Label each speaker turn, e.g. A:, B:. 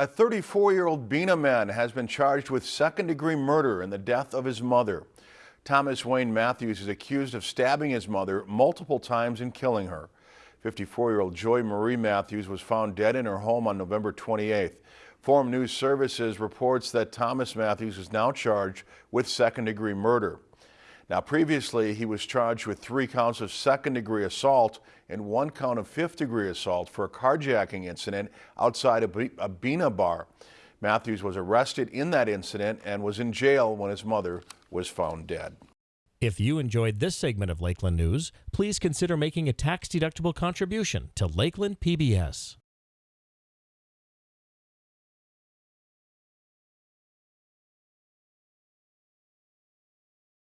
A: A 34-year-old Bena man has been charged with second-degree murder in the death of his mother. Thomas Wayne Matthews is accused of stabbing his mother multiple times and killing her. 54-year-old Joy Marie Matthews was found dead in her home on November 28th. Forum News Services reports that Thomas Matthews is now charged with second-degree murder. Now, previously, he was charged with three counts of second-degree assault and one count of fifth-degree assault for a carjacking incident outside a Bena bar. Matthews was arrested in that incident and was in jail when his mother was found dead.
B: If you enjoyed this segment of Lakeland News, please consider making a tax-deductible contribution to Lakeland PBS.